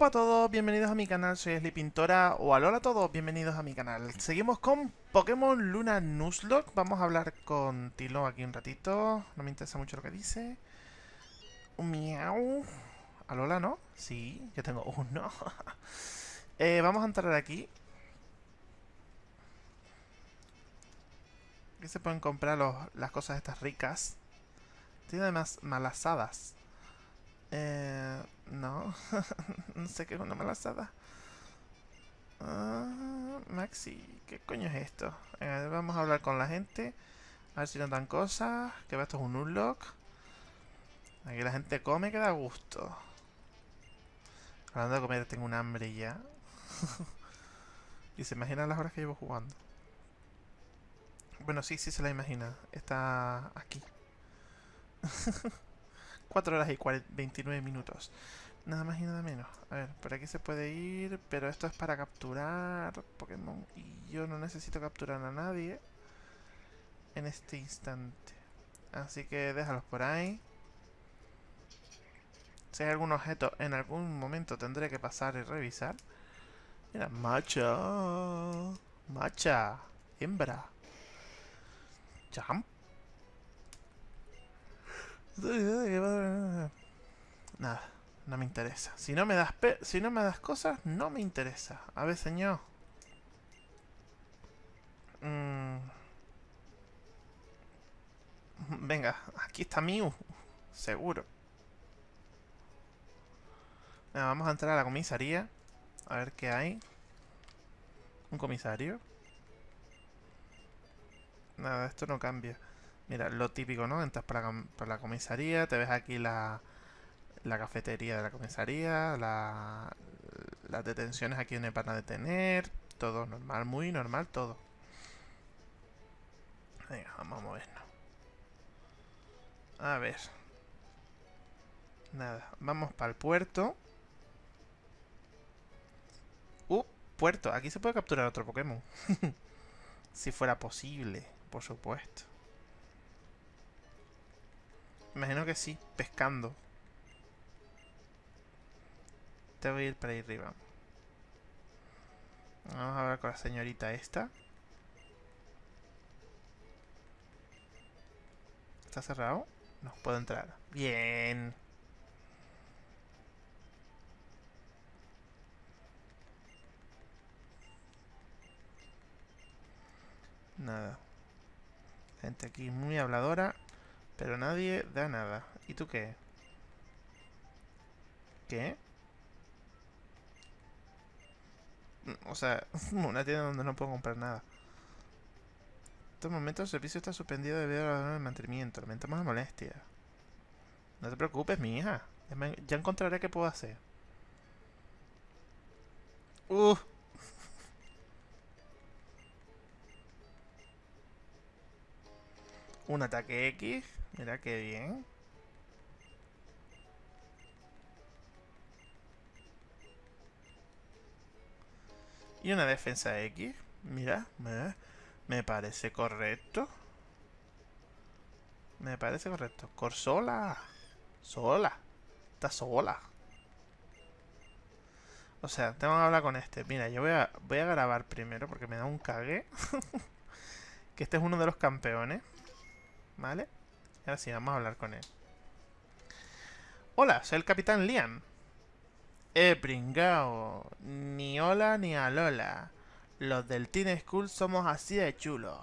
Hola a todos, bienvenidos a mi canal, soy Esli Pintora, o alola a todos, bienvenidos a mi canal. Seguimos con Pokémon Luna Nuzlocke, vamos a hablar con Tilo aquí un ratito, no me interesa mucho lo que dice. Un miau. Alola, ¿no? Sí, yo tengo uno. eh, vamos a entrar aquí. Aquí se pueden comprar las cosas estas ricas. Tiene además malasadas. Eh, no, no sé qué es una malasada. Ah, Maxi, ¿qué coño es esto? Eh, vamos a hablar con la gente. A ver si nos dan cosas. Que esto es un unlock. Aquí la gente come que da gusto. Hablando de comer, tengo un hambre ya. y se imagina las horas que llevo jugando. Bueno, sí, sí se la imagina. Está aquí. 4 horas y 29 minutos. Nada más y nada menos. A ver, por aquí se puede ir, pero esto es para capturar Pokémon. Y yo no necesito capturar a nadie en este instante. Así que déjalos por ahí. Si hay algún objeto, en algún momento tendré que pasar y revisar. Mira, macha. Macha. Hembra. Jump. Nada, no me interesa. Si no me das si no me das cosas, no me interesa. A ver, señor. Mm. Venga, aquí está Mew. Seguro. vamos a entrar a la comisaría. A ver qué hay. Un comisario. Nada, esto no cambia. Mira, lo típico, ¿no? Entras por la, comisaría, te ves aquí la, la cafetería de la comisaría, la, las detenciones aquí donde van a detener, todo normal, muy normal todo. Venga, vamos a movernos. A ver. Nada, vamos para el puerto. Uh, puerto. Aquí se puede capturar otro Pokémon. si fuera posible, por supuesto. Imagino que sí, pescando. Te voy a ir para ahí arriba. Vamos a hablar con la señorita esta. ¿Está cerrado? No, puedo entrar. Bien. Nada. Gente aquí muy habladora. Pero nadie da nada. ¿Y tú qué? ¿Qué? O sea, una tienda donde no puedo comprar nada. En estos momentos el servicio está suspendido debido al mantenimiento. Lamentamos la molestia. No te preocupes, mi hija. Ya, encontraré qué puedo hacer. Uh. Un ataque X. Mira qué bien. Y una defensa X. Mira, me, me parece correcto. Me parece correcto. Corsola. Sola. Está sola. O sea, tengo que hablar con este. Mira, yo voy a, voy a grabar primero porque me da un cague. que este es uno de los campeones. ¿Vale? Ahora sí, vamos a hablar con él. Hola, soy el Capitán Liam. Eh, pringao. Ni hola ni alola. Los del Teen School somos así de chulos.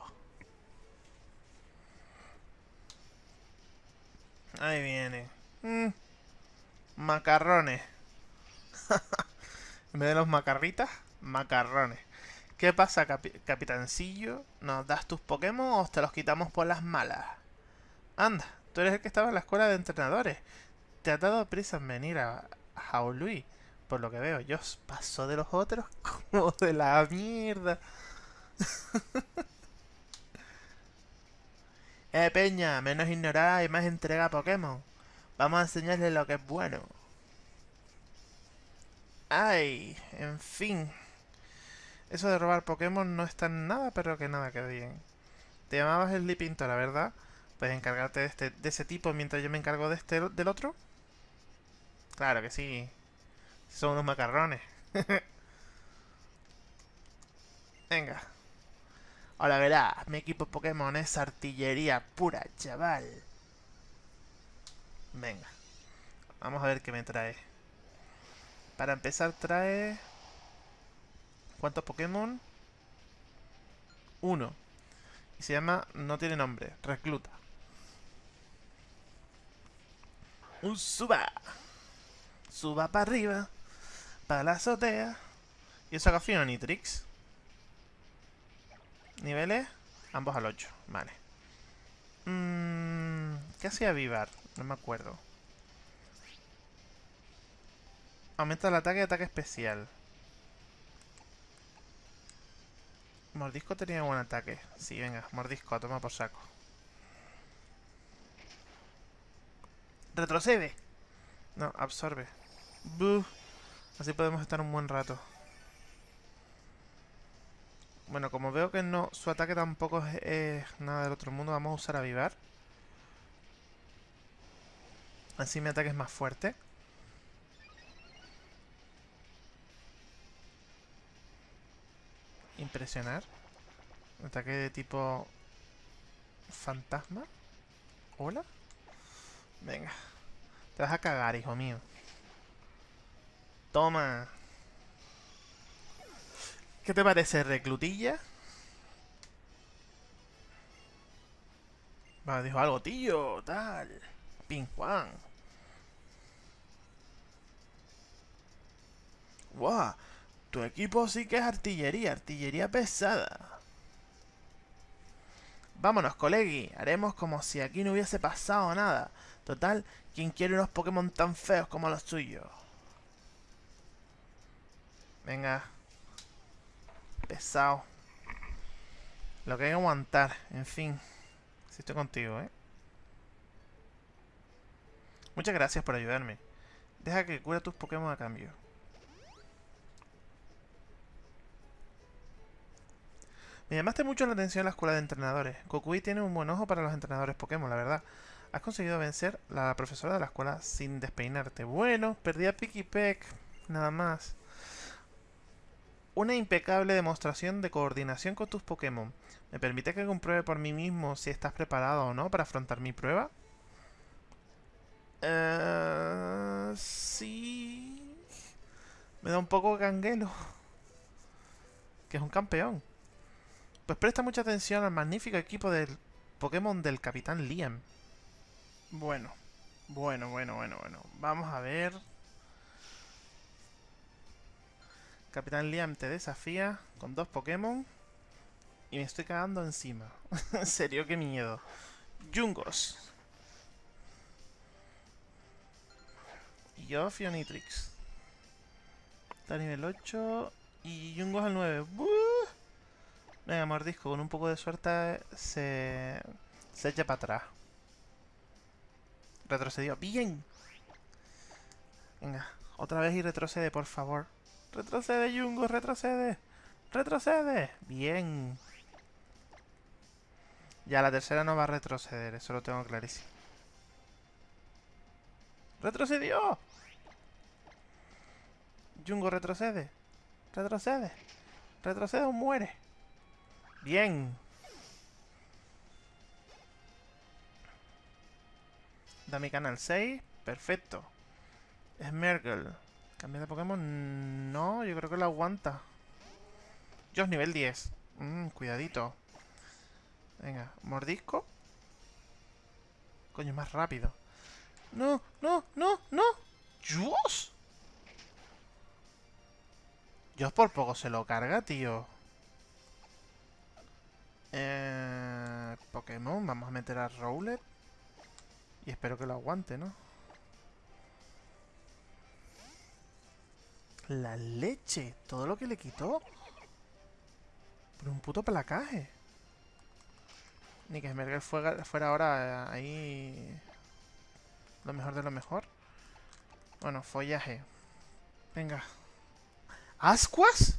Ahí viene. Mm. Macarrones. en vez de los macarritas, macarrones. ¿Qué pasa, capitancillo? ¿Nos das tus Pokémon o te los quitamos por las malas? Anda, tú eres el que estaba en la escuela de entrenadores. Te ha dado prisa en venir a Jaului. Por lo que veo, yo paso de los otros como de la mierda. eh, Peña, menos ignorada y más entrega a Pokémon. Vamos a enseñarle lo que es bueno. Ay, en fin. Eso de robar Pokémon no está en nada, pero que nada que bien. Te llamabas la ¿verdad? ¿Puedes encargarte de, este, de ese tipo mientras yo me encargo de este del otro? Claro que sí. Son unos macarrones. Venga. Ahora verás, mi equipo Pokémon es artillería pura, chaval. Venga. Vamos a ver qué me trae. Para empezar trae... ¿Cuántos Pokémon? Uno. Y se llama... No tiene nombre. Recluta. Un suba. Suba para arriba. Para la azotea. Y eso haga Nitrix. ¿Niveles? Ambos al 8. Vale. Mm, ¿Qué hacía Vivar? No me acuerdo. Aumenta el ataque y ataque especial. Mordisco tenía buen ataque. Sí, venga, mordisco, toma por saco. Retrocede. No, absorbe. Así podemos estar un buen rato. Bueno, como veo que no su ataque tampoco es, nada del otro mundo, vamos a usar avivar. Así mi ataque es más fuerte. Impresionar. Ataque de tipo... Fantasma. ¿Hola? Venga. Te vas a cagar, hijo mío. Toma. ¿Qué te parece, reclutilla? Va, dijo algo, tío, tal. Ping Juan. ¡Guau! Tu equipo sí que es artillería, artillería pesada. Vámonos, colegui. Haremos como si aquí no hubiese pasado nada. Total, ¿quién quiere unos Pokémon tan feos como los tuyos? Venga, Pesado. Lo que hay que aguantar. En fin. Si estoy contigo, ¿eh? Muchas gracias por ayudarme. Deja que cura tus Pokémon a cambio. Me llamaste mucho la atención en la escuela de entrenadores. Kokui tiene un buen ojo para los entrenadores Pokémon, la verdad. Has conseguido vencer a la profesora de la escuela sin despeinarte. Bueno, perdí a Peck. Nada más una impecable demostración de coordinación con tus Pokémon. ¿Me permite que compruebe por mí mismo si estás preparado o no para afrontar mi prueba? Eh, sí... Me da un poco canguelo. Que es un campeón. Pues presta mucha atención al magnífico equipo del Pokémon del Capitán Liam. Bueno, bueno, bueno, bueno, bueno. Vamos a ver... Capitán Liam te desafía con dos Pokémon. Y me estoy cagando encima. en serio, qué miedo. Jungos. Y yo, Fionitrix. Está a nivel 8. Y Jungos al 9. Venga, mordisco. Con un poco de suerte se, se echa para atrás. Retrocedió. ¡Bien! Venga, otra vez y retrocede, por favor. Retrocede, Jungo, retrocede. Retrocede. Bien. Ya, la tercera no va a retroceder, eso lo tengo clarísimo. ¡Retrocedió! Jungo, retrocede. Retrocede. Retrocede o muere. Bien. Da mi canal 6. Perfecto. Smergle. ¿Cambia de Pokémon? No, yo creo que lo aguanta. Yo nivel 10. Mmm, cuidadito. Venga, mordisco. Coño, más rápido. No, no, no, no. ¡Dios! Dios por poco se lo carga, tío. Vamos a meter a Rowlet. Y espero que lo aguante, ¿no? La leche. Todo lo que le quitó. Por un puto placaje. Ni que Smerger fuera, fuera ahora eh, ahí... Lo mejor de lo mejor. Bueno, follaje. Venga. ¿Ascuas?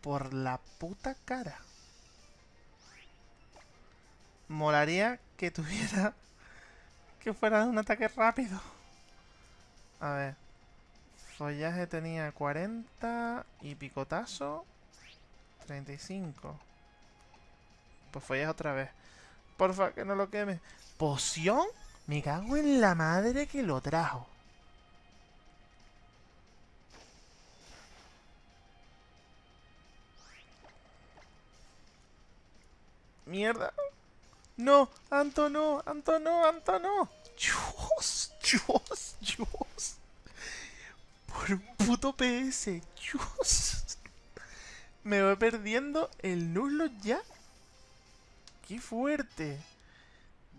Por la puta cara. Molaría que tuviera que fuera un ataque rápido. A ver. Follaje tenía 40 y picotazo 35. Pues follaje otra vez. Porfa, que no lo queme. ¿Poción? Me cago en la madre que lo trajo. Mierda. No, Anto no, Anto no, Anto no. Dios, Dios, Dios. Por un puto PS. Dios. Me voy perdiendo el nulo ya. Qué fuerte.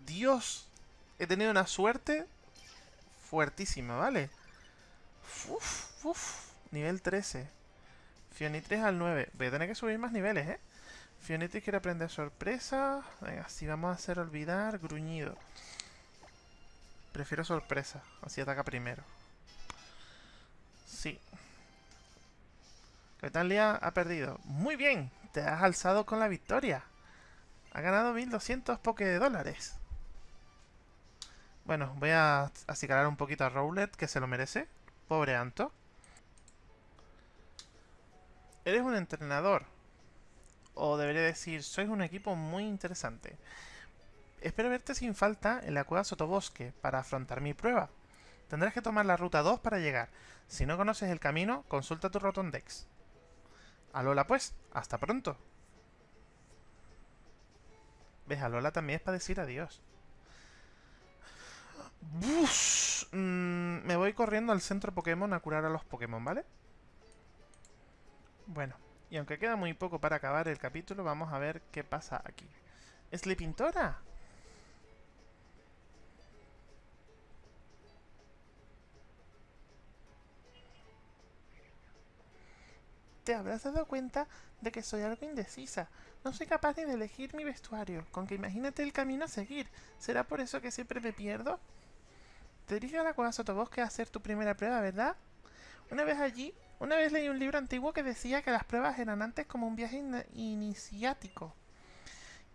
Dios. He tenido una suerte fuertísima, ¿vale? Uf, uf. Nivel 13. Fionitres al 9. Voy a tener que subir más niveles, ¿eh? Fionitis quiere aprender sorpresa. Venga, si vamos a hacer olvidar, gruñido. Prefiero sorpresa, así ataca primero. Sí. Capitán ha perdido. Muy bien, te has alzado con la victoria. Ha ganado 1200 poke de dólares. Bueno, voy a acicalar un poquito a Rowlet, que se lo merece. Pobre Anto. Eres un entrenador o debería decir, sois un equipo muy interesante. Espero verte sin falta en la cueva Sotobosque para afrontar mi prueba. Tendrás que tomar la ruta 2 para llegar. Si no conoces el camino, consulta tu Rotondex. Alola pues, hasta pronto. ¿Ves? Alola también es para decir adiós. Mm, me voy corriendo al centro Pokémon a curar a los Pokémon, ¿vale? Bueno, y aunque queda muy poco para acabar el capítulo, vamos a ver qué pasa aquí. pintora? Te habrás dado cuenta de que soy algo indecisa. No soy capaz ni de elegir mi vestuario, con que imagínate el camino a seguir. ¿Será por eso que siempre me pierdo? Te diriges a la cueva Sotobosque a hacer tu primera prueba, ¿verdad? Una vez allí, una vez leí un libro antiguo que decía que las pruebas eran antes como un viaje iniciático.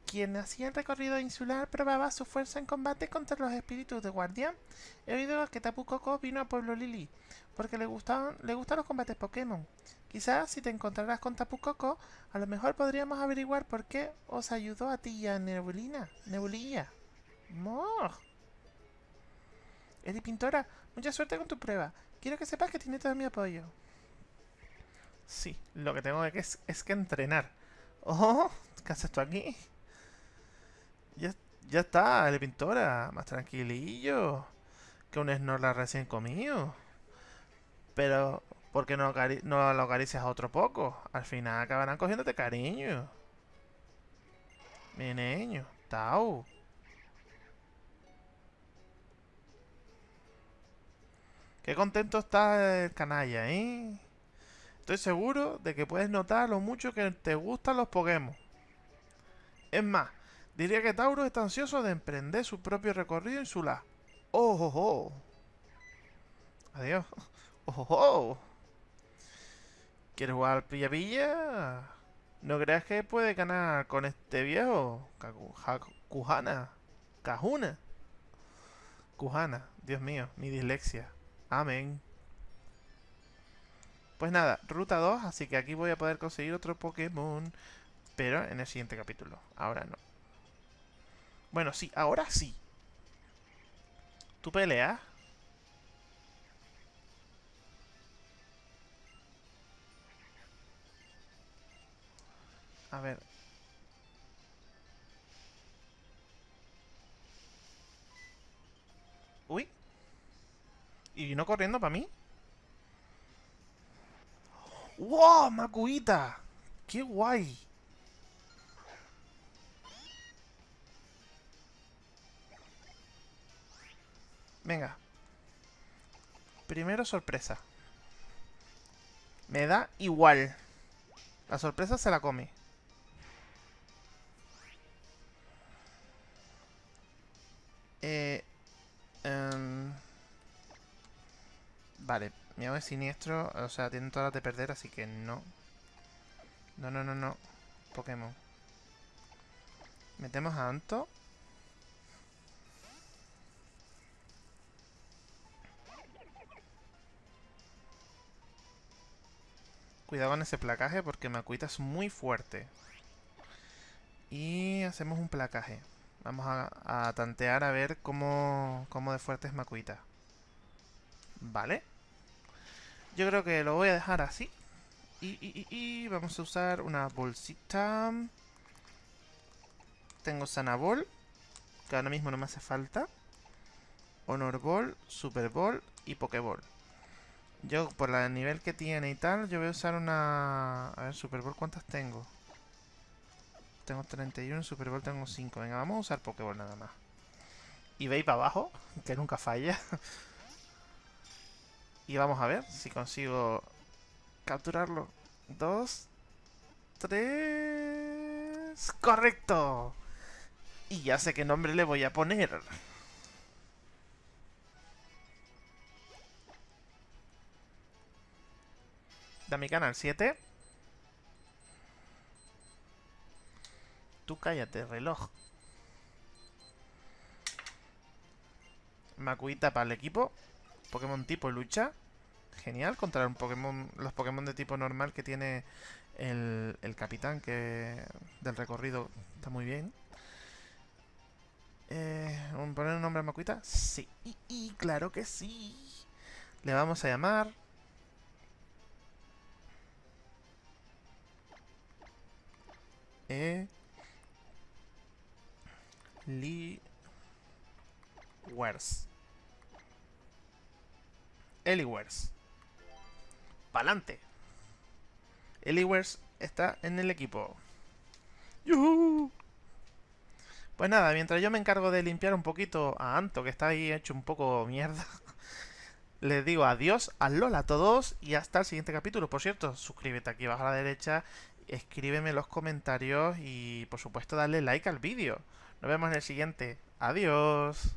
Quien hacía el recorrido insular probaba su fuerza en combate contra los espíritus de guardián. He oído que Tapu Koko vino a Pueblo Lili porque le, gustaban, le gustan los combates Pokémon. Quizás si te encontraras con Tapu Koko, a lo mejor podríamos averiguar por qué os ayudó a ti y a Nebulina. Nebulilla. ¡Mor! Eri Pintora, mucha suerte con tu prueba. Quiero que sepas que tiene todo mi apoyo. Sí, lo que tengo que es, es que entrenar. ¡Oh! ¿Qué haces tú aquí? Ya, ya está, el pintora. Más tranquilillo. Que un Snorlax recién comido. Pero, ¿por qué no, no lo acaricias otro poco? Al final acabarán cogiéndote cariño. Mi niño. Tau. Qué contento está el canalla, ¿eh? Estoy seguro de que puedes notar lo mucho que te gustan los Pokémon. Es más, diría que Tauro está ansioso de emprender su propio recorrido en su la. ¡Oh, oh, oh! Adiós. ¡Oh, oh! ¿Quieres jugar al pilla pilla? ¿No creas que puede ganar con este viejo? Cujana. Cajuna. Cujana. Dios mío, mi dislexia. Amén. Pues nada, ruta 2, así que aquí voy a poder conseguir otro Pokémon. Pero en el siguiente capítulo. Ahora no. Bueno, sí, ahora sí. ¿Tú peleas? A ver. Uy. ¿Y vino corriendo para mí? ¡Wow! ¡Macuita! ¡Qué guay! Venga. Primero sorpresa. Me da igual. La sorpresa se la come. Eh, em, vale, mi amo es siniestro, o sea, tienen todas las de perder, así que no. No, no, no, no. Pokémon. Metemos a Anto. Cuidado con ese placaje porque Makuita es muy fuerte. Y hacemos un placaje. Vamos a, a tantear a ver cómo, cómo de fuerte es Makuita. Vale. Yo creo que lo voy a dejar así. Y, vamos a usar una bolsita. Tengo Sanabol, que ahora mismo no me hace falta. Honor Ball, Super Ball y Pokéball. Yo, por el nivel que tiene y tal, yo voy a usar una... A ver, Super Bowl, ¿cuántas tengo? Tengo 31, Super Bowl tengo 5. Venga, vamos a usar Pokéball nada más. Y veis para abajo, que nunca falla. Y vamos a ver si consigo capturarlo. Dos, tres... ¡Correcto! Y ya sé qué nombre le voy a poner. Da mi canal 7. Tú cállate, reloj. Makuita para el equipo. Pokémon tipo lucha. Genial contra un Pokémon, los Pokémon de tipo normal que tiene el, el capitán que del recorrido. Está muy bien. Eh, ¿Poner un nombre a Makuita? Sí, y, claro que sí. Le vamos a llamar... E... Lee... Wers. Eliwers. Pa'lante. Eliwers está en el equipo. ¡Yuhu! Pues nada, mientras yo me encargo de limpiar un poquito a Anto, que está ahí hecho un poco mierda, les digo adiós, a Lola a todos y hasta el siguiente capítulo. Por cierto, suscríbete aquí abajo a la derecha, escríbeme los comentarios y por supuesto dale like al vídeo. Nos vemos en el siguiente. Adiós.